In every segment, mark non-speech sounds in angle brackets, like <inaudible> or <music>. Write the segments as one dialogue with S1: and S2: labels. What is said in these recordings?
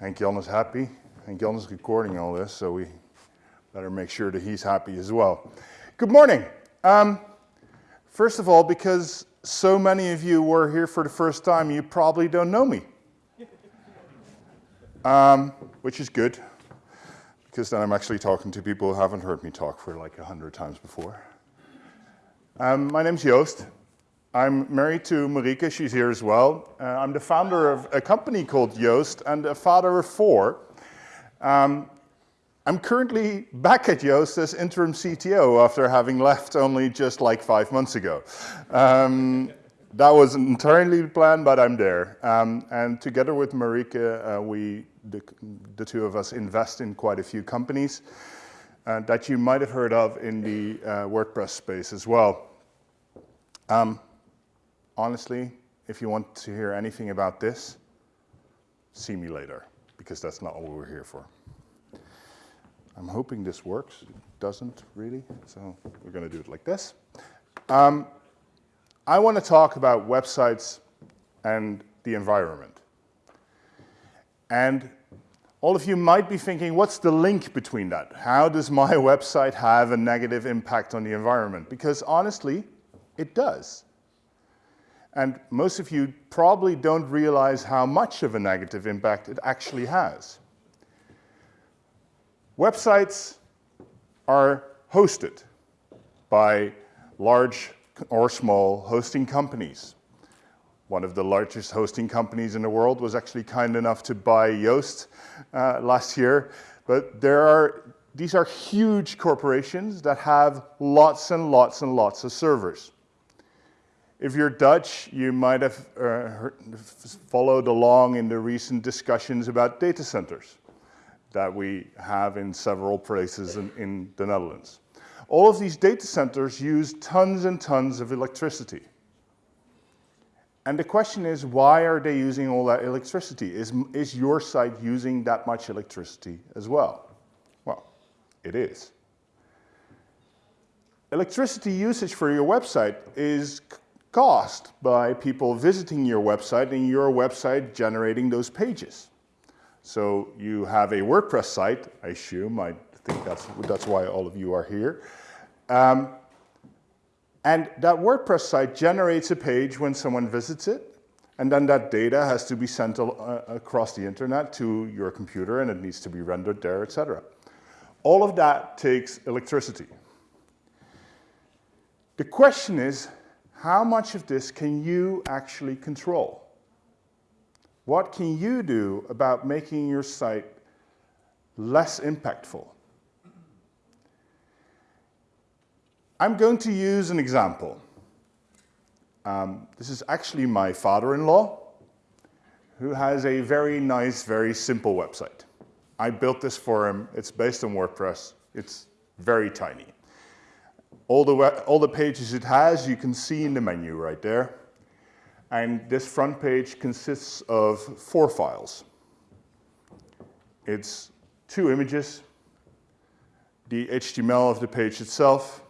S1: Henk Jan is happy. Henk Jan is recording all this, so we better make sure that he's happy as well. Good morning. Um, first of all, because so many of you were here for the first time, you probably don't know me. <laughs> Um, which is good, because then I'm actually talking to people who haven't heard me talk for like a hundred times before. Um, my name's Joost. I'm married to Marieke, she's here as well. Uh, I'm the founder of a company called Yoast and a father of four. Um, I'm currently back at Yoast as interim CTO after having left only just like five months ago. Um, that was entirely planned, but I'm there. Um, and together with Marieke, uh, we, the, the, two of us, invest in quite a few companies uh, that you might have heard of in the uh, WordPress space as well. Um, honestly, if you want to hear anything about this, see me later, because that's not what we're here for. I'm hoping this works. It doesn't really, so we're going to do it like this. Um, I want to talk about websites and the environment. And all of you might be thinking, what's the link between that? How does my <laughs> website have a negative impact on the environment? Because honestly, it does. And most of you probably don't realize how much of a negative impact it actually has. Websites are hosted by large or small hosting companies. One of the largest hosting companies in the world was actually kind enough to buy Yoast uh, last year. But there are, these are huge corporations that have lots and lots and lots of servers. If you're Dutch, you might have uh, followed along in the recent discussions about data centers that we have in several places in, in the Netherlands. All of these data centers use tons and tons of electricity. And the question is, why are they using all that electricity? Is, is your site using that much electricity as well? Well, it is. Electricity usage for your website is caused by people visiting your website and your website generating those pages. So you have a WordPress site, I assume, I think that's, that's why all of you are here. Um, and that WordPress site generates a page when someone visits it, and then that data has to be sent uh, across the internet to your computer and it needs to be rendered there, etc. All of that takes electricity. The question is, how much of this can you actually control? What can you do about making your site less impactful? I'm going to use an example. Um, this is actually my father-in-law, who has a very nice, very simple website. I built this for him. It's based on WordPress. It's very tiny. All the, all the pages it has, you can see in the menu right there. And this front page consists of four files. It's two images, the HTML of the page itself.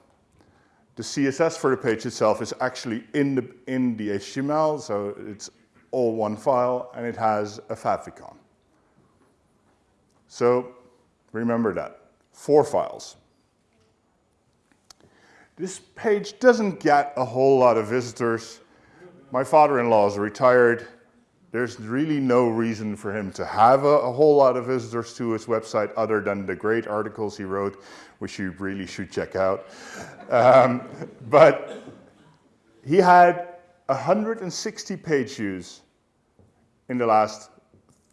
S1: The CSS for the page itself is actually in the, in the HTML, so it's all one file, and it has a favicon. So remember that, four files. This page doesn't get a whole lot of visitors my father-in-law is retired. There's really no reason for him to have a, a, whole lot of visitors to his website other than the great articles he wrote, which you really should check out. Um, but he had 160 page views in the last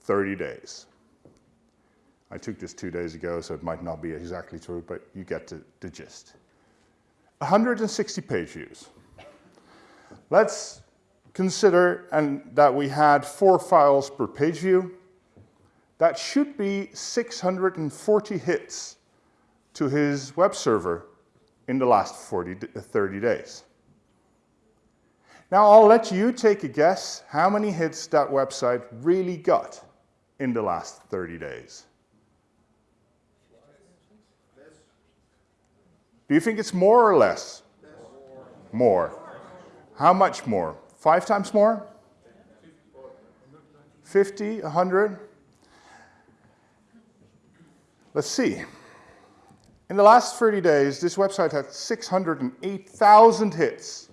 S1: 30 days. I took this two days ago, so it might not be exactly true, but you get the, the gist. 160 page views. Let's consider and that we had four files per page view. That should be 640 hits to his web server in the last 40, 30 days. Now I'll let you take a guess how many hits that website really got in the last 30 days. Do you think it's more or less? More. How much more? Five times more? 50, 100? Let's see. In the last 30 days, this website had 608,000 hits.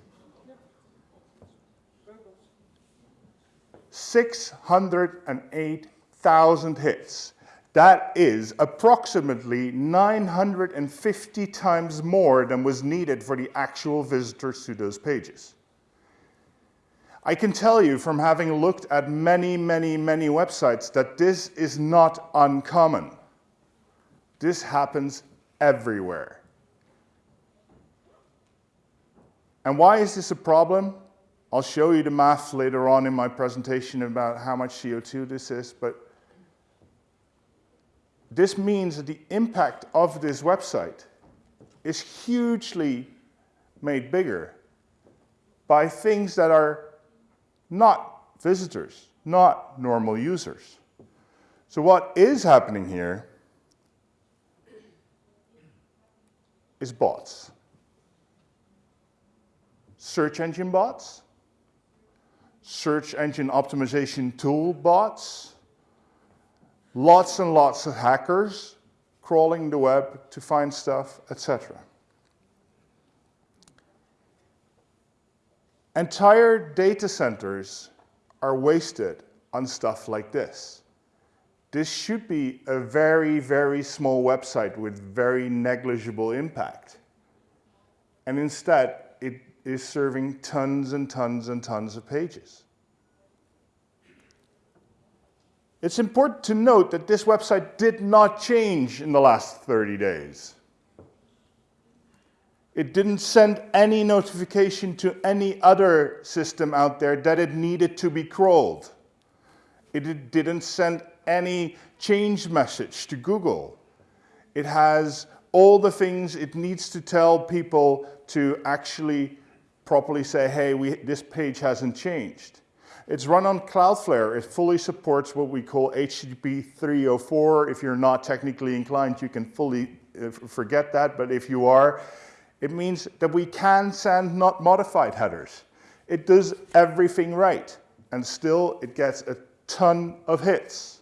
S1: 608,000 hits. That is approximately 950 times more than was needed for the actual visitors to those pages. I can tell you from having looked at many, many, many websites that this is not uncommon. This happens everywhere. And why is this a problem? I'll show you the math later on in my presentation about how much CO2 this is, but this means that the impact of this website is hugely made bigger by things that are not visitors, not normal users. So what is happening here is bots. Search engine bots, search engine optimization tool bots, lots and lots of hackers crawling the web to find stuff, etc. Entire data centers are wasted on stuff like this. This should be a very, very small website with very negligible impact. And instead, it is serving tons and tons and tons of pages. It's important to note that this website did not change in the last 30 days. It didn't send any notification to any other system out there that it needed to be crawled. It didn't send any change message to Google. It has all the things it needs to tell people to actually properly say, hey, we, this page hasn't changed. It's run on Cloudflare. It fully supports what we call HTTP 304. If you're not technically inclined, you can fully uh, forget that. But if you are, it means that we can send not modified headers. It does everything right. And still, it gets a ton of hits.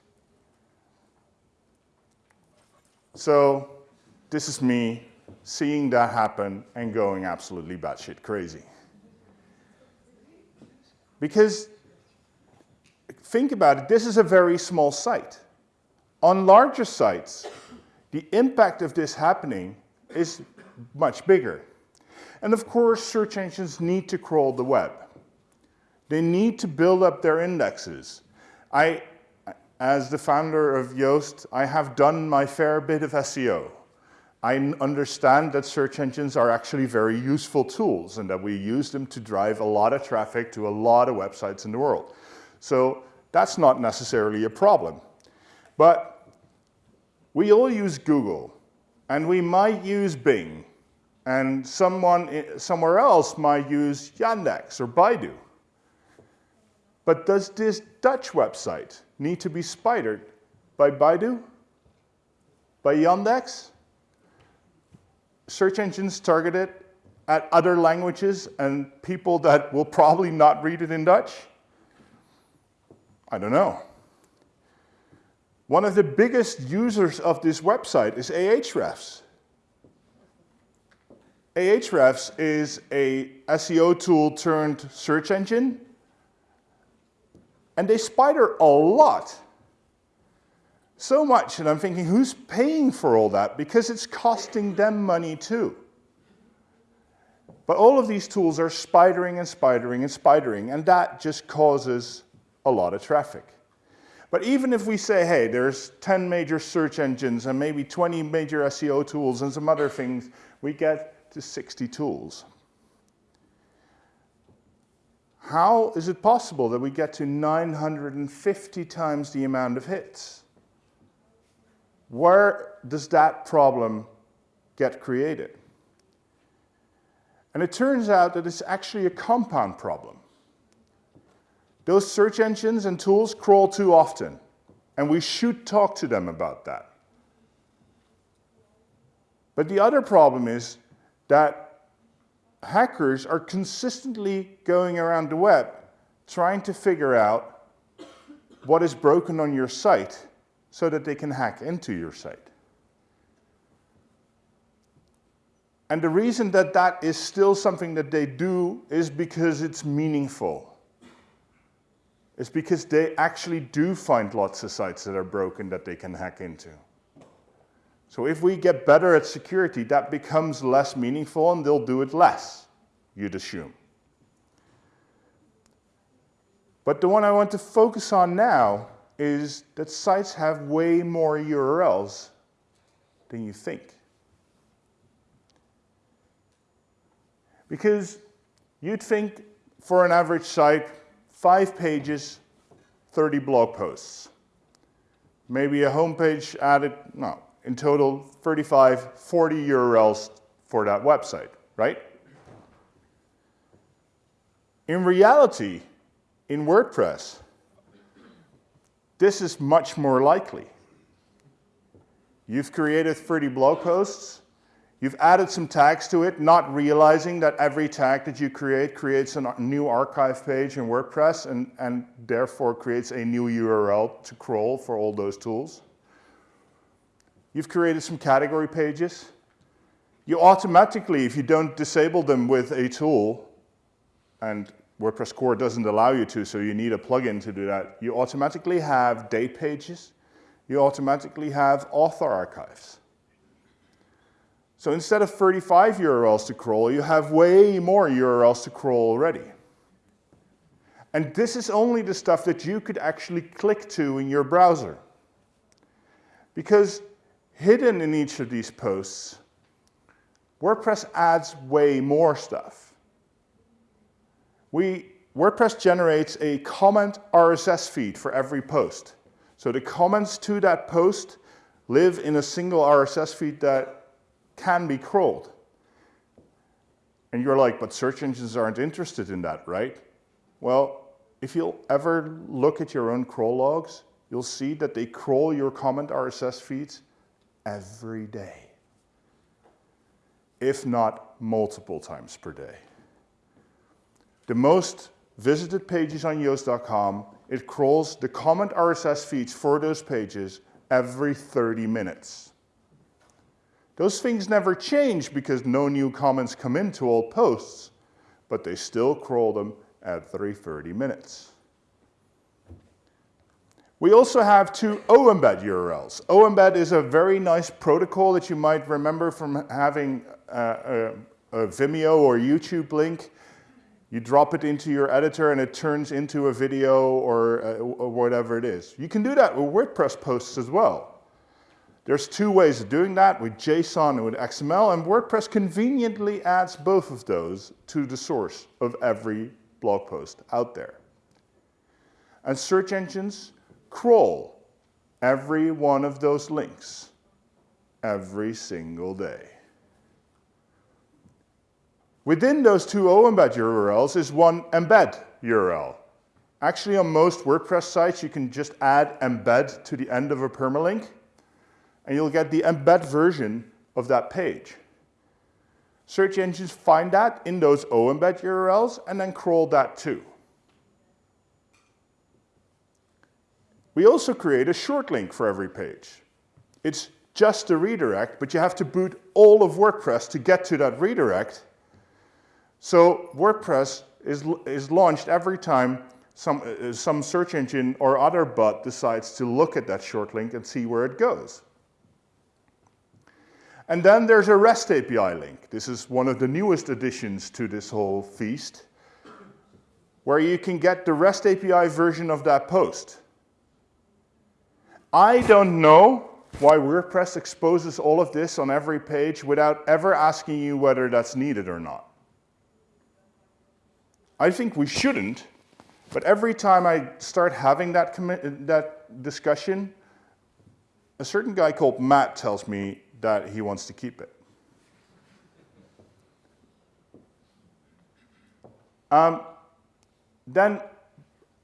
S1: So this is me seeing that happen and going absolutely batshit crazy. Because think about it, this is a very small site. On larger sites, the impact of this happening is much bigger. And of course, search engines need to crawl the web. They need to build up their indexes. I, as the founder of Yoast, I have done my fair bit of SEO. I understand that search engines are actually very useful tools and that we use them to drive a lot of traffic to a lot of websites in the world. So that's not necessarily a problem. But we all use Google and we might use Bing and someone eh, somewhere else might use Yandex or Baidu. But does this Dutch website need to be spidered by Baidu? By Yandex? Search engines targeted at other languages and people that will probably not read it in Dutch? I don't know. One of the biggest users of this website is Ahrefs. Ahrefs is a SEO tool turned search engine and they spider a lot. So much, and I'm thinking, who's paying for all that? Because it's costing them money too. But all of these tools are spidering and spidering and spidering, and that just causes a lot of traffic. But even if we say, hey, there's 10 major search engines and maybe 20 major SEO tools and some other things, we get to 60 tools. How is it possible that we get to 950 times the amount of hits? Where does that problem get created? And it turns out that it's actually a compound problem. Those search engines and tools crawl too often, and we should talk to them about that. But the other problem is that hackers are consistently going around the web trying to figure out what is broken on your site so that they can hack into your site. And the reason that that is still something that they do is because it's meaningful. It's because they actually do find lots of sites that are broken that they can hack into. So if we get better at security, that becomes less meaningful and they'll do it less, you'd assume. But the one I want to focus on now is that sites have way more URLs than you think. Because you'd think for an average site, five pages, 30 blog posts. Maybe a homepage added, no, in total 35, 40 URLs for that website, right? In reality, in WordPress, this is much more likely. You've created 30 blog posts, You've added some tags to it, not realizing that every tag that you create creates a new archive page in WordPress and, and therefore creates a new URL to crawl for all those tools. You've created some category pages. You automatically, if you don't disable them with a tool, and WordPress core doesn't allow you to, so you need a plugin to do that, you automatically have date pages. You automatically have author archives. So instead of 35 URLs to crawl, you have way more URLs to crawl already. And this is only the stuff that you could actually click to in your browser. Because hidden in each of these posts, WordPress adds way more stuff. We, WordPress generates a comment RSS feed for every post. So the comments to that post live in a single RSS feed that can be crawled. And you're like, but search engines aren't interested in that, right? Well, if you'll ever look at your own crawl logs, you'll see that they crawl your comment RSS feeds every day, if not multiple times per day. The most visited pages on Yoast.com, it crawls the comment RSS feeds for those pages every 30 minutes. Those things never change because no new comments come into old posts, but they still crawl them at every 30 minutes. We also have two OEmbed URLs. OEmbed is a very nice protocol that you might remember from having a, a, a Vimeo or YouTube link. You drop it into your editor and it turns into a video or, uh, or whatever it is. You can do that with WordPress posts as well. There's two ways of doing that, with JSON and with XML, and WordPress conveniently adds both of those to the source of every blog post out there. And search engines crawl every one of those links every single day. Within those two OEmbed URLs is one embed URL. Actually, on most WordPress sites, you can just add embed to the end of a permalink, and you'll get the embed version of that page. Search engines find that in those OEmbed URLs and then crawl that too. We also create a short link for every page. It's just a redirect, but you have to boot all of WordPress to get to that redirect. So WordPress is, is launched every time some, uh, some search engine or other bot decides to look at that short link and see where it goes. And then there's a REST API link. This is one of the newest additions to this whole feast, where you can get the REST API version of that post. I don't know why WordPress exposes all of this on every page without ever asking you whether that's needed or not. I think we shouldn't, but every time I start having that, that discussion, a certain guy called Matt tells me that he wants to keep it. Um, then,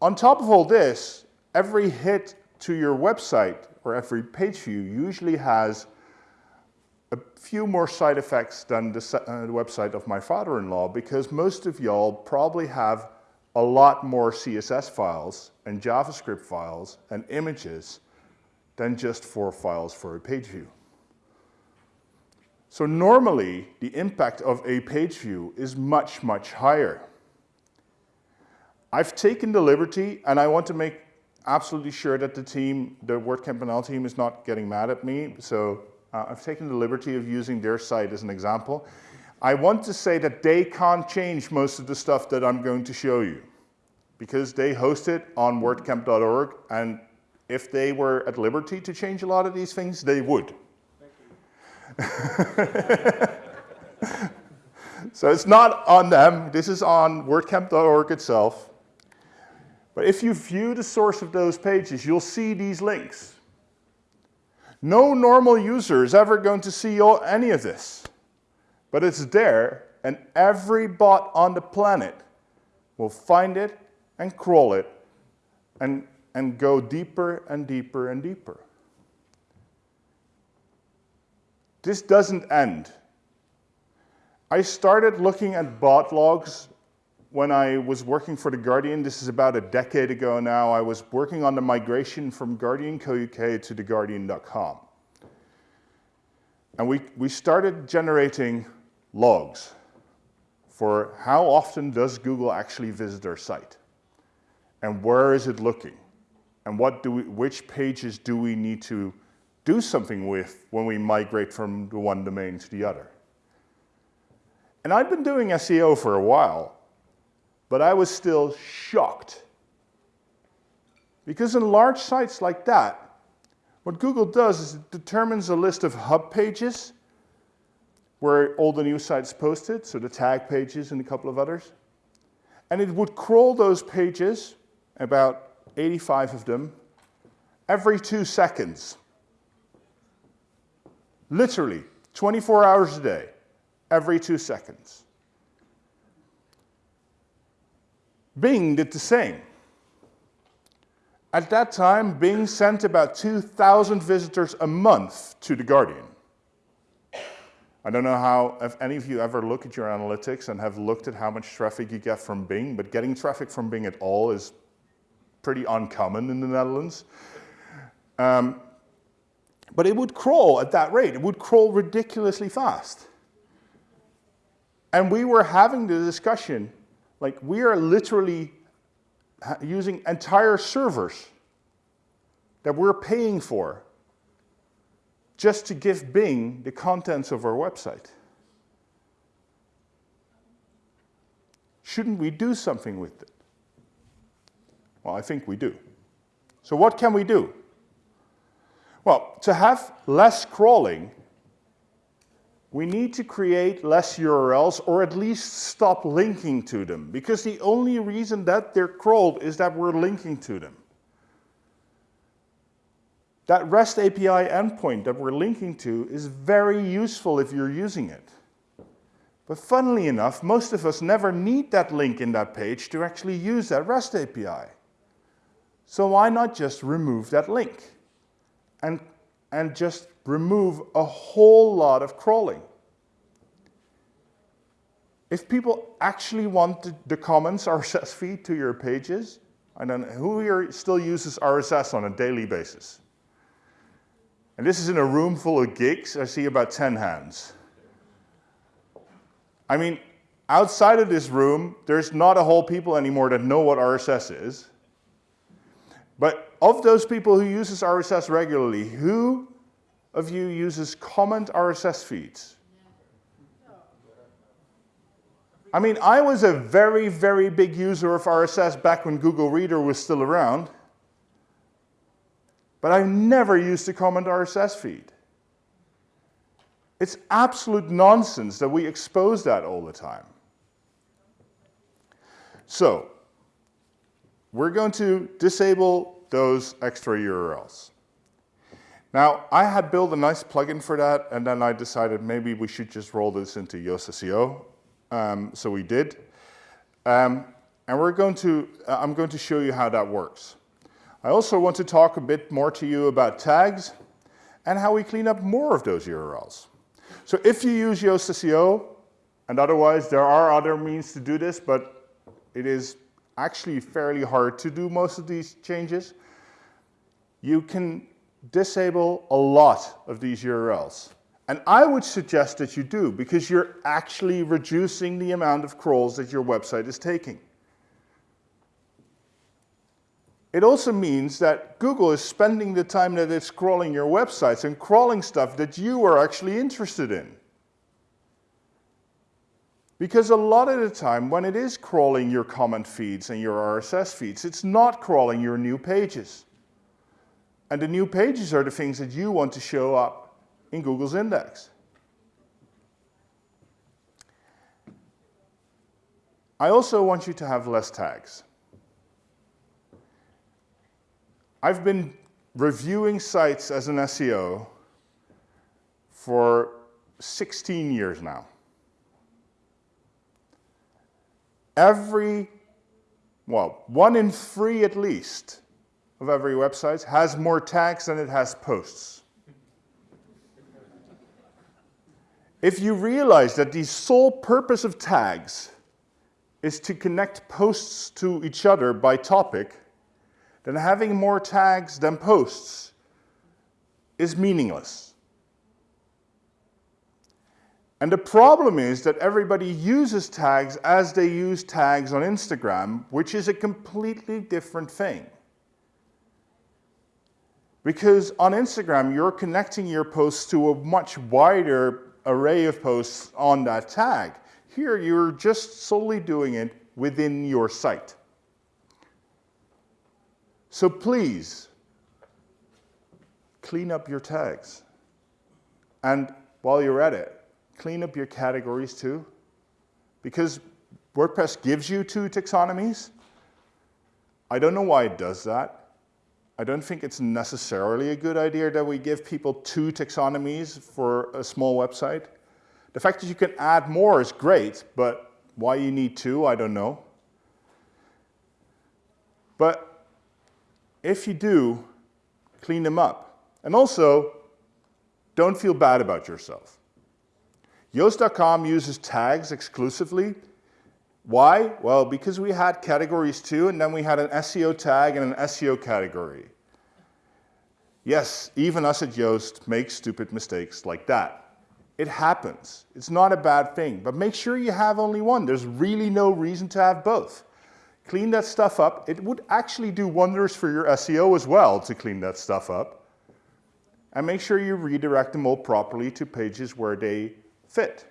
S1: on top of all this, every hit to your website or every page view usually has a few more side effects than the, uh, the website of my father-in-law because most of y'all probably have a lot more CSS files and JavaScript files and images than just four files for a page view. So normally, the impact of a page view is much, much higher. I've taken the liberty, and I want to make absolutely sure that the team, the WordCamp NL team is not getting mad at me. So uh, I've taken the liberty of using their site as an example. I want to say that they can't change most of the stuff that I'm going to show you because they host it on wordcamp.org and if they were at liberty to change a lot of these things, they would. <laughs> so it's not on them. This is on wordcamp.org itself. But if you view the source of those pages, you'll see these links. No normal user is ever going to see all, any of this. But it's there, and every bot on the planet will find it and crawl it and, and go deeper and deeper and deeper. This doesn't end. I started looking at bot logs when I was working for The Guardian. This is about a decade ago now. I was working on the migration from Guardian Co.uk to TheGuardian.com. And we, we started generating logs for how often does Google actually visit our site? And where is it looking? And what do we, which pages do we need to do something with when we migrate from the one domain to the other. And I've been doing SEO for a while, but I was still shocked. Because in large sites like that, what Google does is it determines a list of hub pages where all the new sites posted, so the tag pages and a couple of others. And it would crawl those pages, about 85 of them, every two seconds. Literally, 24 hours a day, every two seconds. Bing did the same. At that time, Bing sent about 2,000 visitors a month to The Guardian. I don't know how, if any of you ever look at your analytics and have looked at how much traffic you get from Bing, but getting traffic from Bing at all is pretty uncommon in the Netherlands. Um, but it would crawl at that rate. It would crawl ridiculously fast. And we were having the discussion, like we are literally using entire servers that we're paying for just to give Bing the contents of our website. Shouldn't we do something with it? Well, I think we do. So what can we do? Well, to have less crawling, we need to create less URLs or at least stop linking to them because the only reason that they're crawled is that we're linking to them. That REST API endpoint that we're linking to is very useful if you're using it. But funnily enough, most of us never need that link in that page to actually use that REST API. So why not just remove that link? And, and just remove a whole lot of crawling. If people actually want the, comments <laughs> RSS feed to your pages, I don't know, who here still uses RSS on a daily basis? And this is in a room full of geeks, I see about 10 hands. I mean, outside of this room, there's not a whole people anymore that know what RSS is. But of those people who uses RSS regularly, who of you uses comment RSS feeds? I mean, I was a very, very big user of RSS back when Google Reader was still around. But I never used a comment RSS feed. It's absolute nonsense that we expose that all the time. So, we're going to disable those extra URLs. Now, I had built a nice plugin for that, and then I decided maybe we should just roll this into Yoast SEO. Um, so we did. Um, and we're going to, uh, I'm going to show you how that works. I also want to talk a bit more to you about tags and how we clean up more of those URLs. So if you use Yoast SEO, and otherwise there are other means to do this, but it is actually fairly hard to do most of these changes. You can disable a lot of these URLs. And I would suggest that you do because you're actually reducing the amount of crawls that your website is taking. It also means that Google is spending the time that it's crawling your websites and crawling stuff that you are actually interested in. Because a lot of the time, when it is crawling your comment feeds and your RSS feeds, it's not crawling your new pages. And the new pages are the things that you want to show up in Google's index. I also want you to have less tags. I've been reviewing sites as an SEO for 16 years now. Every, well, one in three at least of every website has more tags than it has posts. If you realize that the sole purpose of tags is to connect posts to each other by topic, then having more tags than posts is meaningless. And the problem is that everybody uses tags as they use tags on Instagram, which is a completely different thing. Because on Instagram, you're connecting your posts to a much wider array of posts on that tag. Here, you're just solely doing it within your site. So please, clean up your tags. And while you're at it, clean up your categories too. Because WordPress gives you two taxonomies. I don't know why it does that. I don't think it's necessarily a good idea that we give people two taxonomies for a small website. The fact that you can add more is great, but why you need two, I don't know. But if you do, clean them up. And also, don't feel bad about yourself. Yoast.com uses tags exclusively. Why? Well, because we had categories too, and then we had an SEO tag and an SEO category. Yes, even us at Yoast make stupid mistakes like that. It happens. It's not a bad thing, but make sure you have only one. There's really no reason to have both clean that stuff up. It would actually do wonders for your SEO as well to clean that stuff up. And make sure you redirect them all properly to pages where they fit.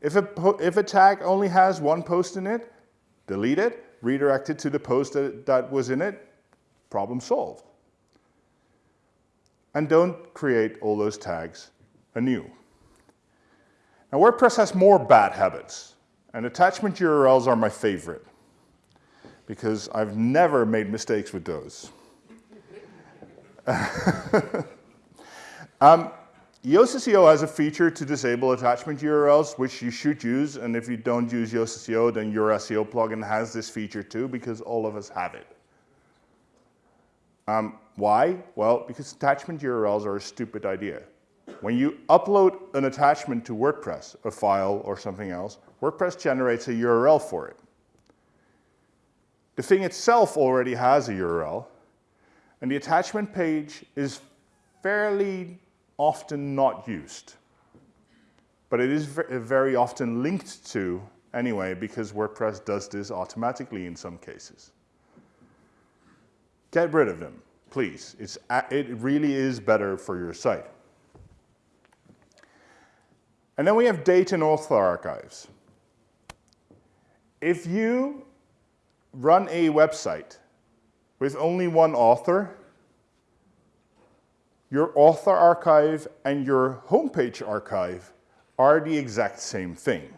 S1: If a, if a tag only has one post in it, delete it, redirect it to the post that, that was in it, problem solved. And don't create all those tags anew. Now WordPress has more bad habits, and attachment URLs are my favorite because I've never made mistakes with those. <laughs> um, Yoast SEO has a feature to disable attachment URLs, which you should use. And if you don't use Yoast SEO, then your SEO plugin has this feature too, because all of us have it. Um, why? Well, because attachment URLs are a stupid idea. When you upload an attachment to WordPress, a file or something else, WordPress generates a URL for it. The thing itself already has a URL, and the attachment page is fairly often not used. But it is very often linked to anyway because WordPress does this automatically in some cases. Get rid of them, please. It's, it really is better for your site. And then we have date and author archives. If you run a website with only one author, your author archive and your homepage archive are the exact same thing.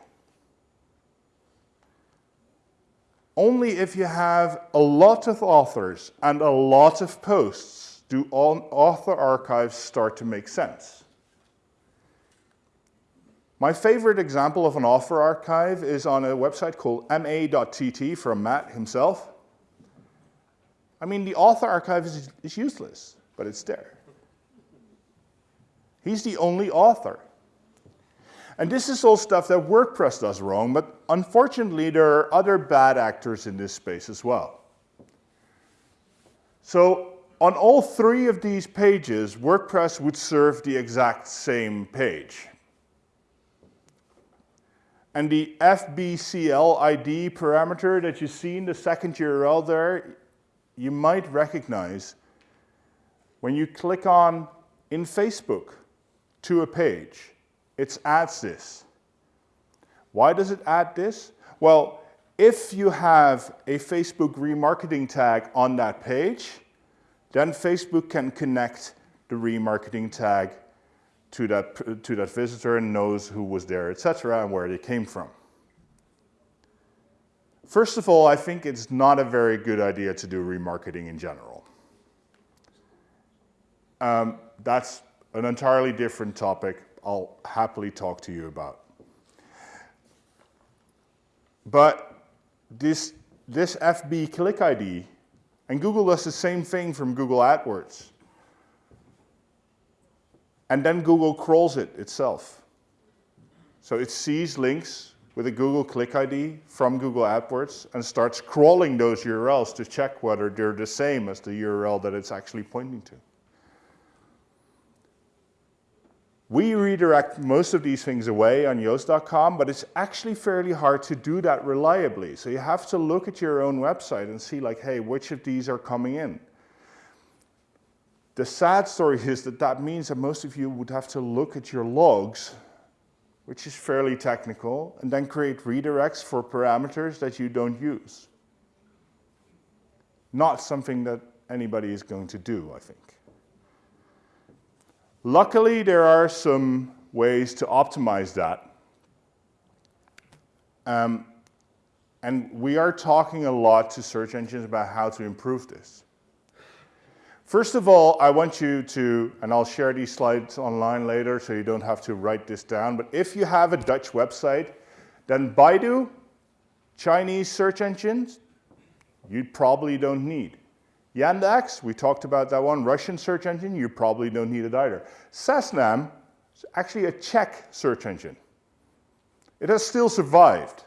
S1: Only if you have a lot of authors and a lot of posts do author archives start to make sense. My favorite example of an author archive is on a website called ma.tt from Matt himself. I mean, the author archive is, is useless, but it's there. He's the only author. And this is all stuff that WordPress does wrong, but unfortunately there are other bad actors in this space as well. So on all three of these pages, WordPress would serve the exact same page. And the FBCL ID parameter that you see in the second URL there, you might recognize when you click on in Facebook to a page, it adds this. Why does it add this? Well, if you have a Facebook remarketing tag on that page, then Facebook can connect the remarketing tag to that, to that visitor and knows who was there, etc., and where they came from. First of all, I think it's not a very good idea to do remarketing in general. Um, that's an entirely different topic I'll happily talk to you about. But this, this FB click ID, and Google does the same thing from Google AdWords. And then Google crawls it itself. So it sees links with a Google Click ID from Google AdWords and starts crawling those URLs to check whether they're the same as the URL that it's actually pointing to. We redirect most of these things away on Yoast.com, but it's actually fairly hard to do that reliably. So you have to look at your own website and see like, hey, which of these are coming in? The sad story <laughs> is that that means that most of you would have to look at your logs, which is fairly technical, and then create redirects for parameters that you don't use. Not something that anybody is going to do, I think. Luckily, there are some ways to optimize that. Um, and we are talking a lot to search engines about how to improve this. First of all, I want you to, and I'll share these slides online later so you don't have to write this down, but if you have a Dutch website, then Baidu, Chinese search engines, you probably don't need. Yandex, we talked about that one, Russian search engine, you probably don't need it either. Seznam is actually a Czech search engine. It has still survived.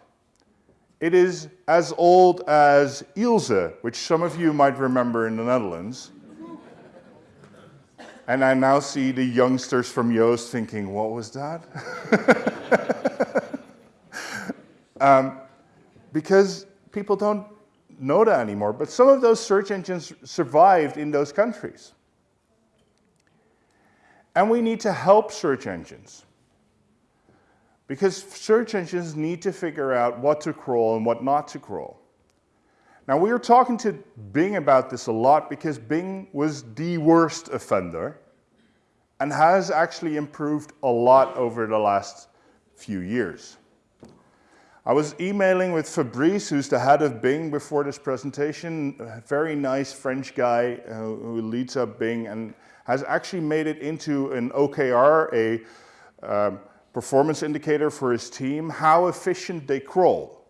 S1: It is as old as Ilse, which some of you might remember in the Netherlands. and I now see the youngsters from Yoast thinking, what was that? <laughs> um, because people don't Noda anymore, but some of those search engines survived in those countries. And we need to help search engines. Because search engines need to figure out what to crawl and what not to crawl. Now we were talking to Bing about this a lot because Bing was the worst offender and has actually improved a lot over the last few years. I was emailing with Fabrice, who's the head of Bing before this presentation, a very nice French guy uh, who leads up Bing and has actually made it into an OKR, a um, performance indicator for his team, how efficient they crawl.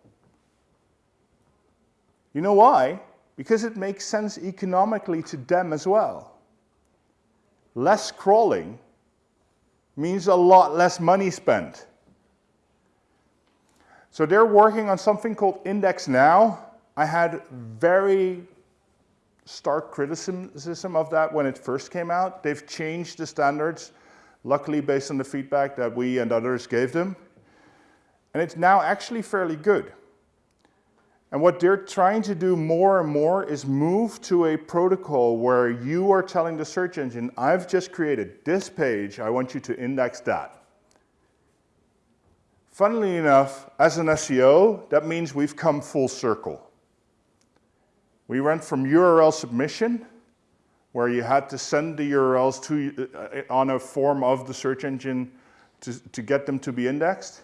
S1: You know why? Because it makes sense economically to them as well. Less crawling means a lot less money spent. So they're working on something called Index Now. I had very stark criticism of that when it first came out. They've changed the standards, luckily based on the feedback that we and others gave them. And it's now actually fairly good. And what they're trying to do more and more is move to a protocol where you are telling the search engine, I've just created this page, I want you to index that. Funnily enough, as an SEO, that means we've come full circle. We went from URL submission, where you had to send the URLs to, uh, on a form of the search engine to, to get them to be indexed,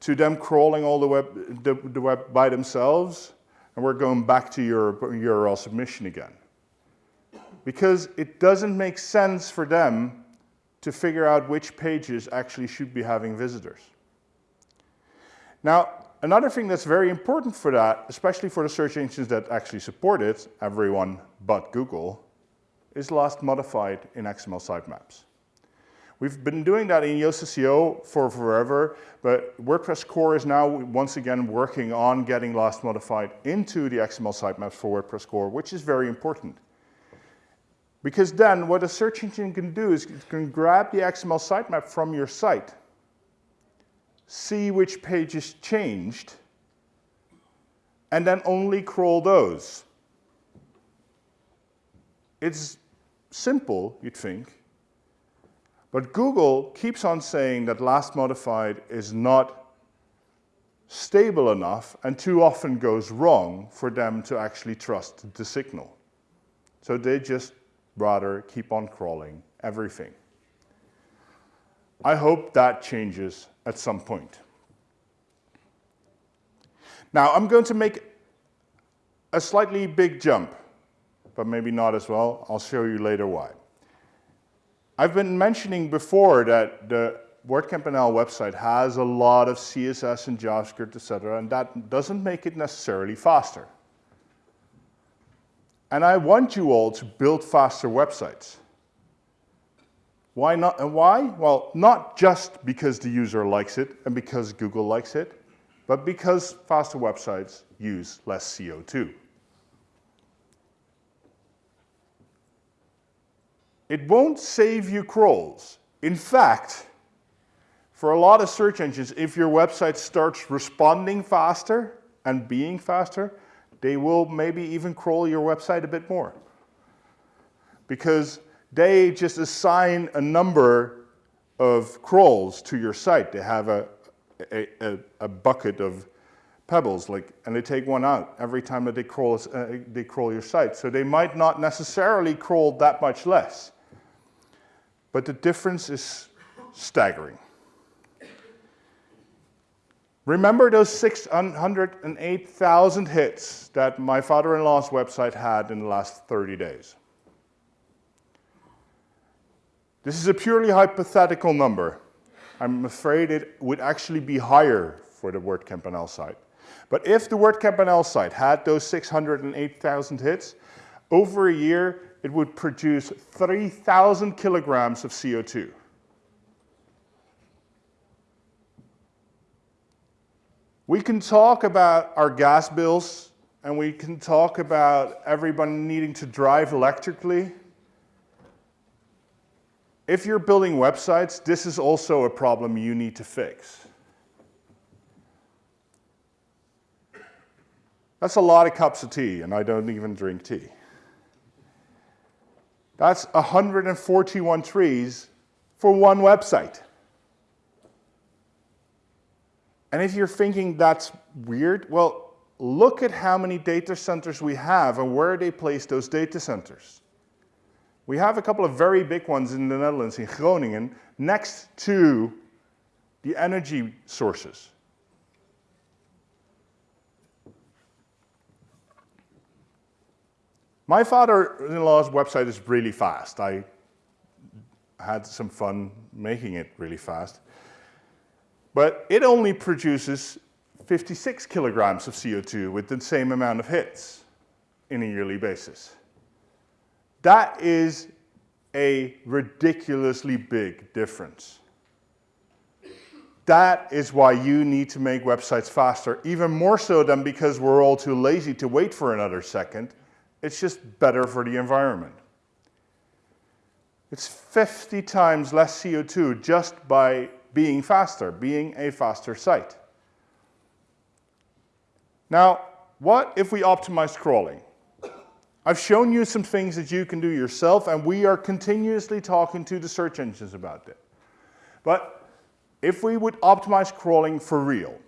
S1: to them crawling all the web, the, the web by themselves, and we're going back to your URL submission again. Because it doesn't make sense for them to figure out which pages actually should be having visitors. Now, another thing that's very important for that, especially for the search engines that actually support it, everyone but Google, is last modified in XML sitemaps. We've been doing that in Yoast SEO for forever, but WordPress core is now once again working on getting last modified into the XML sitemaps for WordPress core, which is very important. Because then what a search engine can do is it can grab the XML sitemap from your site, see which pages changed, and then only crawl those. It's simple, you'd think, but Google keeps on saying that last modified is not stable enough and too often goes wrong for them to actually trust the signal. So they just rather keep on crawling everything. I hope that changes at some point. Now I'm going to make a slightly big jump, but maybe not as well. I'll show you later why. I've been mentioning before that the WordCamp NL website has a lot of CSS and JavaScript, etc., and that doesn't make it necessarily faster. And I want you all to build faster websites. Why not? And why? Well, not just because the user likes it and because Google likes it, but because faster websites use less CO2. It won't save you crawls. In fact, for a lot of search engines, if your website starts responding faster and being faster, they will maybe even crawl your website a bit more. Because they just assign a number of crawls to your site. They have a, a, a, bucket of pebbles, like, and they take one out every time that they crawl, uh, they crawl your site. So they might not necessarily crawl that much less. But the difference is staggering. Remember those 608,000 hits that my father-in-law's website had in the last 30 days. This is a purely hypothetical number. I'm afraid it would actually be higher for the WordCamp NL site. But if the WordCamp NL site had those 608,000 hits, over a year, it would produce 3,000 kilograms of CO2. We can talk about our gas bills and we can talk about everyone needing to drive electrically. If you're building websites, this is also a problem you need to fix. That's a lot of cups of tea, and I don't even drink tea. That's 141 trees for one website. And if you're thinking that's weird, well, look at how many data centers we have and where they place those data centers. We have a couple of very big ones in the Netherlands, in Groningen, next to the energy sources. My father-in-law's website is really fast. I had some fun making it really fast. But it only produces 56 kilograms of CO2 with the same amount of hits in a yearly basis. That is a ridiculously big difference. That is why you need to make websites faster, even more so than because we're all too lazy to wait for another second. It's just better for the environment. It's 50 times less CO2 just by being faster, being a faster site. Now, what if we optimize crawling? I've shown you some things that you can do yourself, and we are continuously talking to the search engines about that. But if we would optimize crawling for real,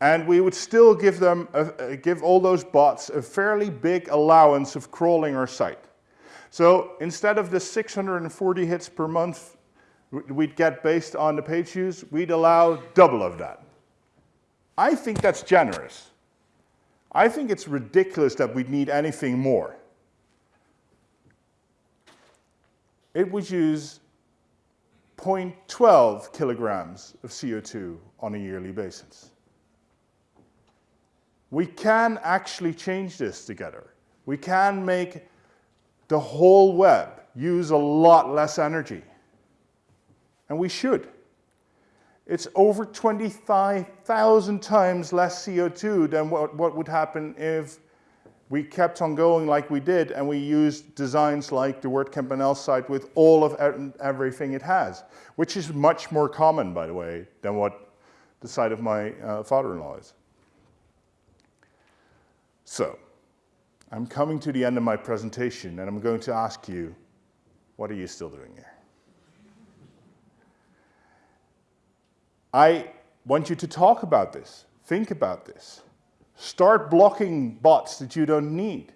S1: and we would still give them, a, give all those bots a fairly big allowance of crawling our site. So instead of the 640 hits per month we'd get based on the page views, we'd allow double of that. I think that's generous. I think it's ridiculous that we'd need anything more. It would use 0.12 kilograms of CO2 on a yearly basis. We can actually change this together. We can make the whole web use a lot less energy and we should. It's over 25,000 times less CO2 than what, what would happen if we kept on going like we did and we used designs like the WordCamp NL site with all of everything it has, which is much more common, by the way, than what the site of my uh, father-in-law is. So, I'm coming to the end of my presentation and I'm going to ask you, what are you still doing here? I want you to talk about this, think about this. Start blocking bots that you don't need.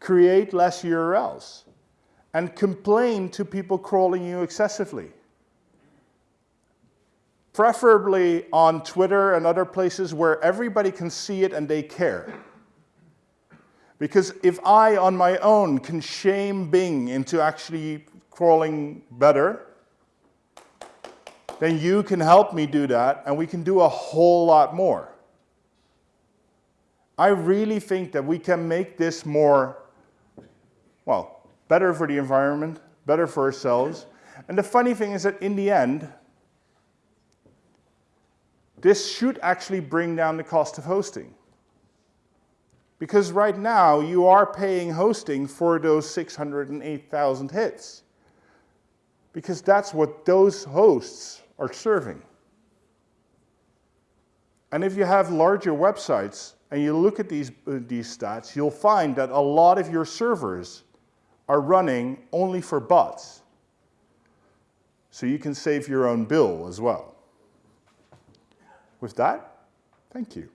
S1: Create less URLs. And complain to people crawling you excessively. Preferably on Twitter and other places where everybody can see it and they care. Because if I, on my own, can shame Bing into actually crawling better, then you can help me do that and we can do a whole lot more. I really think that we can make this more, well, better for the environment, better for ourselves. And the funny thing is that in the end, this should actually bring down the cost of hosting. Because right now, you are paying hosting for those 608,000 hits. Because that's what those hosts are serving. And if you have larger websites, and you look at these, uh, these stats, you'll find that a lot of your servers are running only for bots. So you can save your own bill as well. With that, thank you.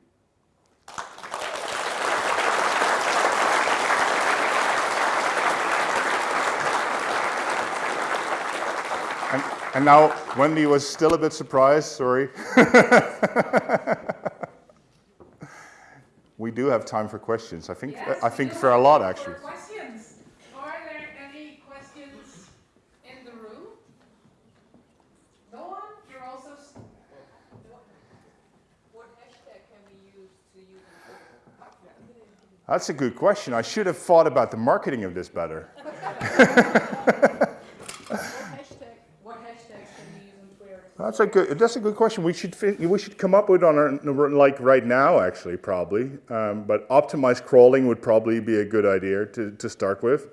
S1: And, and now Wendy was still a bit surprised, sorry. <laughs> we do have time for questions. I think yes, I think for a lot actually.
S2: Questions. Are there any questions in the room? No one? You're also.
S3: What hashtag can we use to use?
S1: That's a good question. I should have thought about the marketing of this better. <laughs> That's a good. That's a good question. We should we should come up with on our like right now actually probably. Um, but optimized crawling would probably be a good idea to to start with,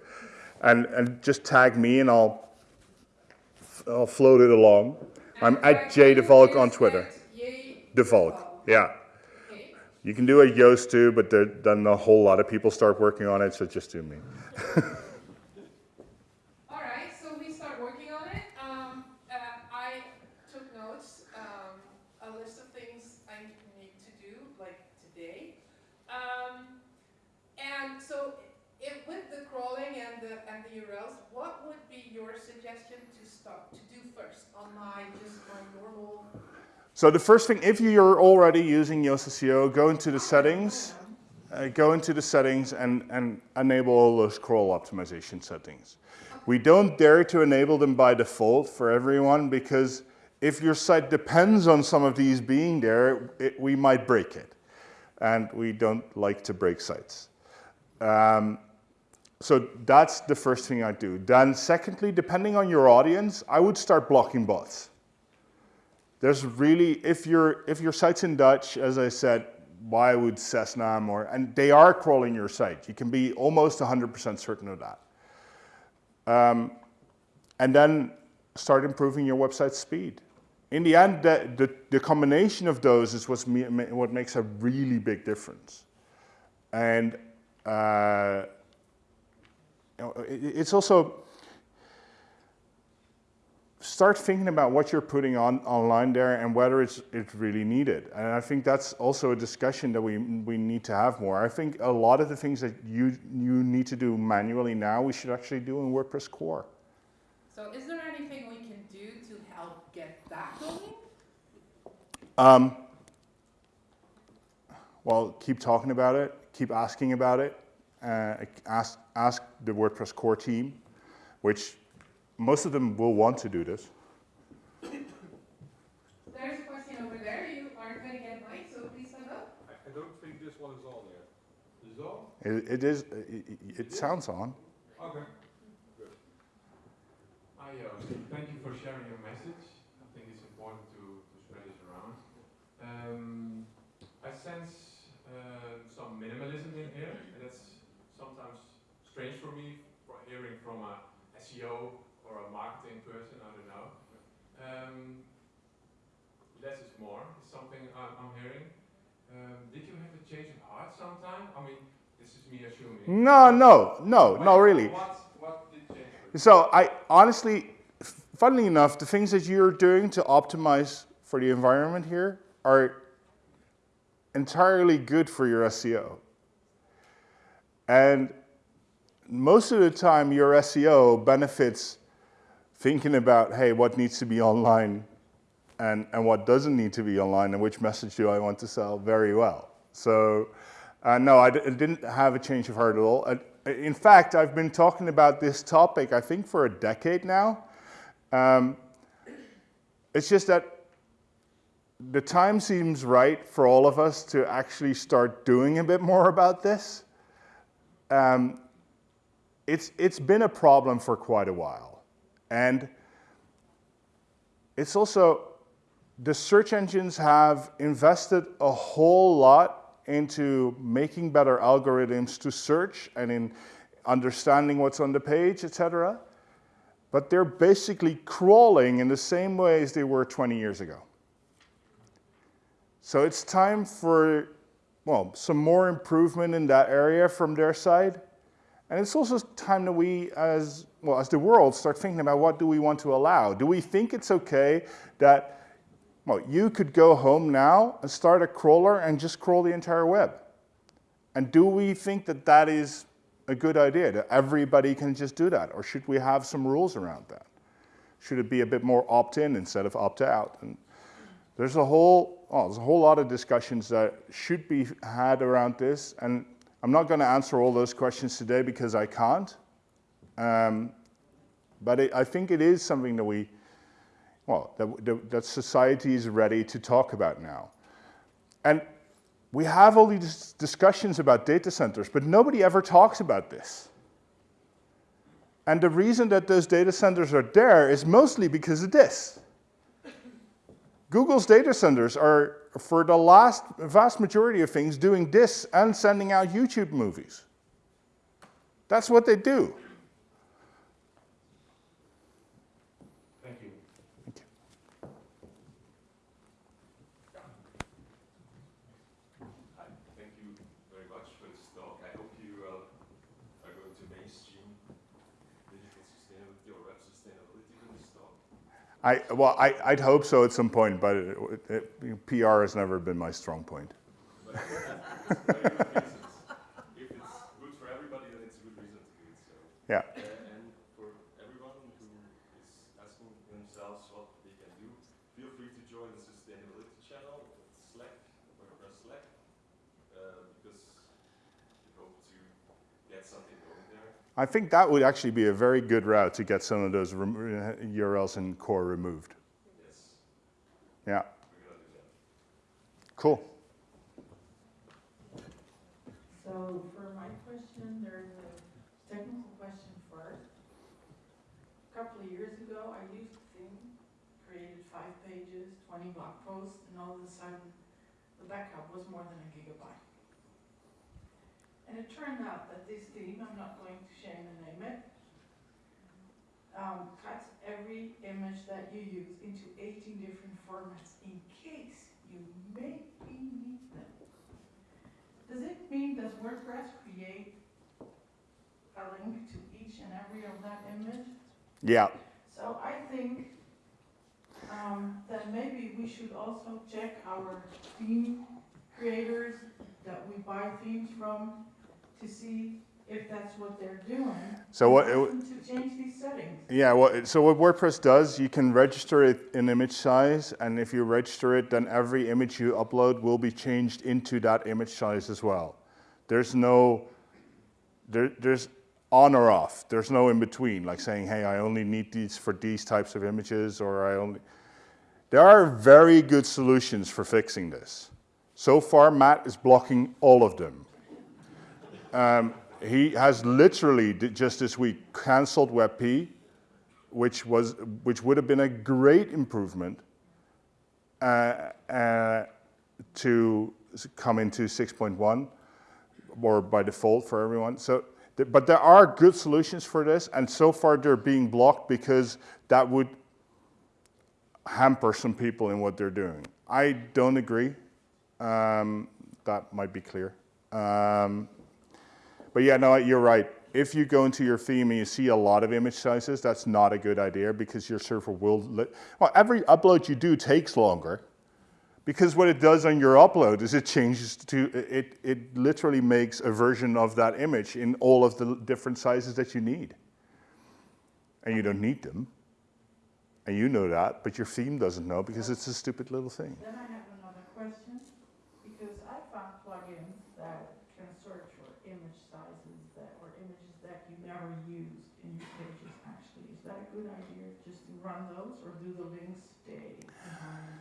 S1: and and just tag me and I'll I'll float it along. I'm at J DeValk on Twitter. DeValk, yeah. You can do a Yoast too, but then a whole lot of people start working on it, so just do me. <laughs>
S2: URLs, what would be your suggestion to start to do first on my just my normal?
S1: So the first thing, if you're already using Yoast SEO, go into the settings, uh, go into the settings and, and enable all those crawl optimization settings. We don't dare to enable them by default for everyone because if your site depends on some of these being there, it, we might break it. And we don't like to break sites. Um, so that's the first thing I do. Then secondly, depending on your audience, I would start blocking bots. There's really, if, your if your site's in Dutch, as I said, why would Seznam or, and they are crawling your site. You can be almost 100% certain of that. Um, and then start improving your website speed. In the end, the, the, the combination of those is what's me, what makes a really big difference. And uh, it's also start thinking about what you're putting on online there and whether it's it's really needed. And I think that's also a discussion that we we need to have more. I think a lot of the things that you you need to do manually now, we should actually do in WordPress core.
S2: So is there anything we can do to help get that going?
S1: Um, well, keep talking about it, keep asking about it, uh, ask, ask the WordPress core team, which most of them will want to do this.
S2: There's a question over there. You aren't going to get mic, so please stand up.
S4: I, I don't think this one is on yet. Is it on?
S1: It, it is. It, it sounds on.
S4: Okay. Good.
S5: Hi, uh, thank you for sharing your message. I think it's important to, to spread this around. Um, I sense uh, some minimalism in here, and that's sometimes strange for me for hearing from a SEO or a marketing person. I don't know. Um, less is more is something I'm, I'm hearing. Um, did you have a change of heart sometime? I mean, this is me assuming.
S1: No, no, no, no, really.
S5: What, what did change?
S1: So I honestly, funnily enough, the things that you're doing to optimize for the environment here are entirely good for your SEO. And most of the time, your SEO benefits thinking about, hey, what needs to be online and, and what doesn't need to be online and which message do I want to sell very well. So uh, no, I d- I didn't have a change of heart at all. Uh, in fact, I've been talking about this topic, I think, for a decade now. Um, it's just that the time seems right for all of us to actually start doing a bit more about this. Um, it's, it's been a problem for quite a while. And it's also, the search engines have invested a whole lot into making better algorithms to search and in understanding what's on the page, etc. But they're basically crawling in the same way as they were 20 years ago. So it's time for, well, some more improvement in that area from their side. And it's also time that we, as well as the world, start thinking about what do we want to allow. Do we think it's okay that, well, you could go home now and start a crawler and just crawl the entire web? And do we think that that is a good idea that everybody can just do that, or should we have some rules around that? Should it be a bit more opt-in instead of opt-out? And there's a whole, oh, there's a whole lot of discussions that should be had around this, and I'm not going to answer all those questions today because I can't. Um, but it, I think it is something that we, well, that, that, that society is ready to talk about now. And we have all these discussions about data centers, but nobody ever talks about this. And the reason that those data centers are there is mostly because of this. Google's data centers are, for the last vast majority of things, doing this and sending out YouTube movies. That's what they do.
S5: Thank you.
S6: Hi, thank you very much for this talk. I hope you uh, are going to mainstream digital sustainability or web sustainability in this talk.
S1: I, well, I, I'd hope so at some point, but it, it, PR has never been my strong point.
S6: But because for very good reasons. If it's good for everybody, then it's a good reason to do it. So,
S1: Yeah.
S6: uh, and for everyone who is asking themselves what they can do, feel free to join the sustainability channel Slack, WordPress Slack, uh, because we hope to get something.
S1: I think that would actually be a very good route to get some of those rem- URLs uh, in core removed.
S6: Yes,
S1: Yeah,
S6: we're gonna do that.
S1: cool.
S7: So for my question, there's a technical question first. A couple of years ago, I used Thing, created five pages, twenty blog posts, and all of a sudden, the backup was more than a gigabyte. And it turned out that this theme, I'm not going to name it, um, cuts every image that you use into eighteen different formats in case you maybe need them. Does it mean, does WordPress create a link to each and every of that image?
S1: Yeah,
S7: So I think um, that maybe we should also check our theme creators that we buy themes from to see if that's what they're doing.
S1: So what it
S7: To change these settings.
S1: yeah. Well, so what WordPress does, you can register it in image size, and if you register it, then every image you upload will be changed into that image size as well. There's no, there, there's on or off. There's no in between, like saying, hey, I only need these for these types of images, or I only. There are very good solutions for fixing this. So far, Matt is blocking all of them. Um, he has literally just this week canceled WebP, which was which would have been a great improvement uh, uh, to come into 6.1 or by default for everyone. So But there are good solutions for this, and so far they're being blocked because that would hamper some people in what they're doing. I don't agree. Um, that might be clear. Um, but yeah, no, you're right. If you go into your theme and you see a lot of image sizes, that's not a good idea because your server will. Well, every upload you do takes longer because what it does on your upload is it changes to it. It literally makes a version of that image in all of the different sizes that you need, and you don't need them. And you know that, but your theme doesn't know because it's a stupid little thing.
S7: Then I have another question, because I found plugins that can search for image sizes that, or images that you never used in your pages actually. Is that a good idea, just to run those, or do the links stay behind?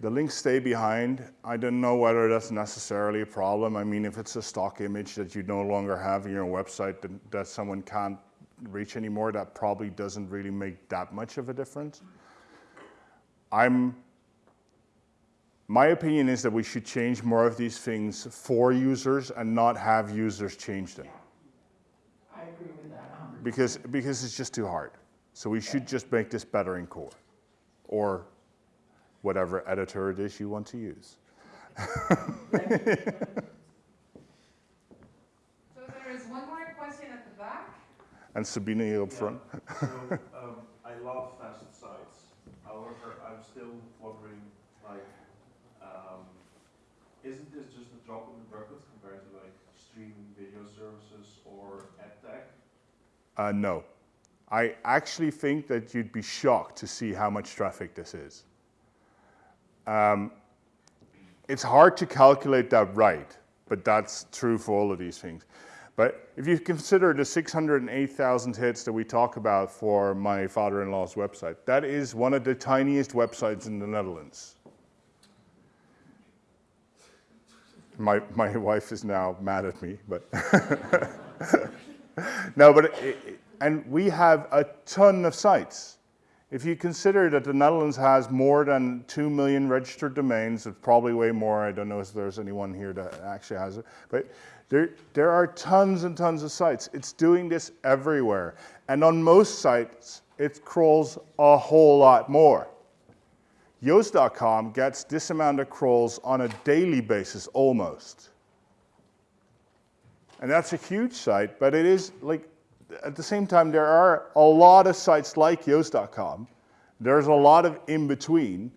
S1: The links stay behind. I don't know whether that's necessarily a problem. I mean, if it's a stock image that you no longer have in your website that, that someone can't reach anymore, that probably doesn't really make that much of a difference. I'm, my opinion is that we should change more of these things for users and not have users change them
S7: I agree with that a hundred.
S1: because, because it's just too hard. So we should just make this better in core or whatever editor it is you want to use. <laughs>
S2: So there is one more question at the back.
S1: And Sabine here up front.
S8: So, um, I love facet sites. However, I'm still wondering, like, um, isn't this just a drop in the bucket compared to like streaming video services or EdTech?
S1: Uh, no. I actually think that you'd be shocked to see how much traffic this is. Um, it's hard to calculate that right, but that's true for all of these things. But if you consider the 608,000 hits that we talk about for my father-in-law's website, that is one of the tiniest websites in the Netherlands. My, my <laughs> wife is now mad at me, but <laughs> no, but it, it, and we have a ton of sites. If you consider that the Netherlands has more than 2 million registered domains, it's probably way more. I don't know if there's anyone here that actually has it. But there, there are tons and tons of sites. It's doing this everywhere. And on most sites, it crawls a whole lot more. Yoast.com gets this amount of crawls on a daily basis almost. And that's a huge site, but it is like, at the same time, there are a lot of sites like Yoast.com. There's a lot of in between.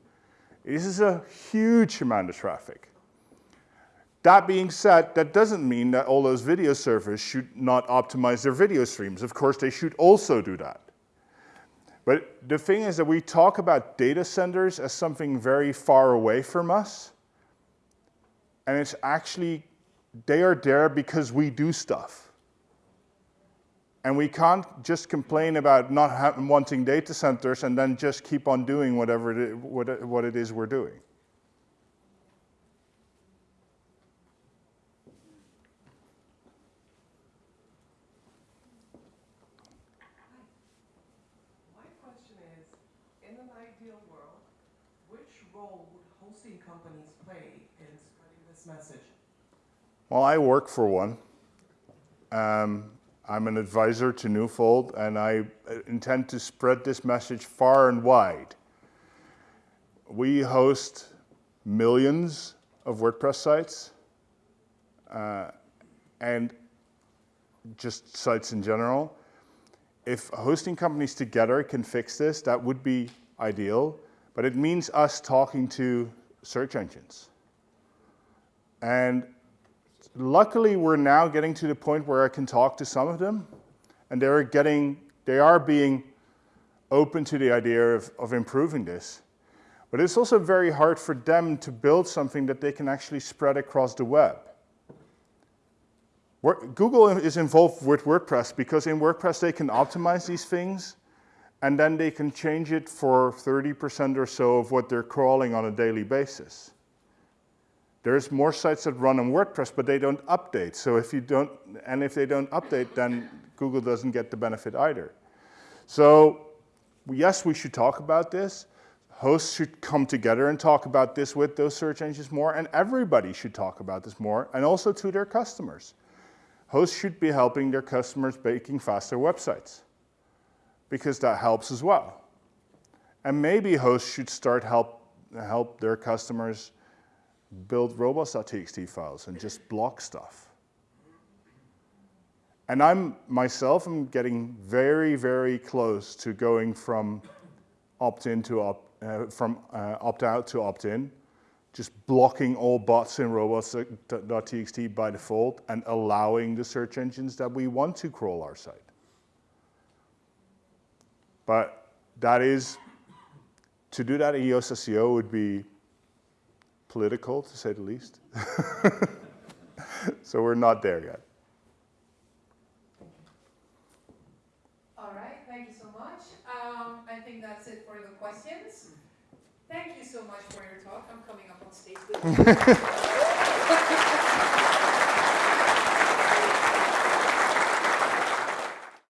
S1: This is a huge amount of traffic. That being said, that doesn't mean that all those video servers should not optimize their video streams. Of course, they should also do that. But the thing is that we talk about data centers as something very far away from us. And it's actually, they are there because we do stuff. And we can't just complain about not wanting data centers and then just keep on doing whatever it, what, what it is we're doing.
S9: My question is, in an ideal world, which role would hosting companies play in spreading this message?
S1: Well, I work for one. Um, I'm an advisor to Newfold, and I uh, intend to spread this message far and wide. We host millions of WordPress sites uh, and just sites in general. If hosting companies together can fix this, that would be ideal, but it means us talking to search engines. And luckily we're now getting to the point where I can talk to some of them and they're getting they are being open to the idea of, of improving this. But it's also very hard for them to build something that they can actually spread across the web. Google is involved with WordPress because in WordPress they can optimize these things and then they can change it for 30% or so of what they're crawling on a daily basis. There's more sites that run on WordPress, but they don't update. So if you don't, and if they don't update, then Google doesn't get the benefit either. So yes, we should talk about this. Hosts should come together and talk about this with those search engines more, and everybody should talk about this more, and also to their customers. hosts should be helping their customers making faster websites because that helps as well. And maybe hosts should start help, help their customers build robots.txt files and just block stuff. And I'm myself, I'm getting very, very close to going from opt-in to opt, uh, from uh, opt-out to opt-in, just blocking all bots in robots.txt by default and allowing the search engines that we want to crawl our site. But that is, to do that in Yoast SEO would be political, to say the least. <laughs> so we're not there yet.
S2: All right, thank you so much. Um, I think that's it for the questions. Thank you so much for your talk. I'm coming up on stage with you. <laughs>